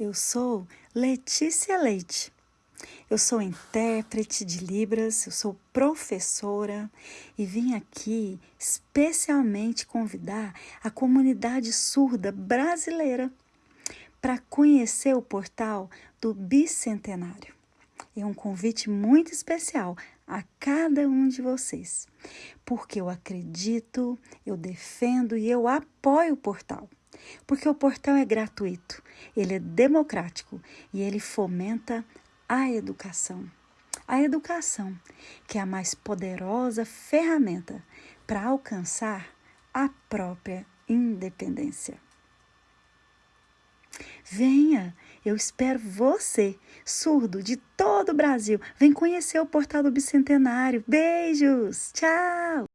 Eu sou Letícia Leite. Eu sou intérprete de Libras, eu sou professora e vim aqui especialmente convidar a comunidade surda brasileira para conhecer o portal do Bicentenário. É um convite muito especial a cada um de vocês, porque eu acredito, eu defendo e eu apoio o portal porque o portal é gratuito, ele é democrático e ele fomenta a educação. A educação, que é a mais poderosa ferramenta para alcançar a própria independência. Venha, eu espero você, surdo de todo o Brasil. Vem conhecer o portal do Bicentenário. Beijos, tchau!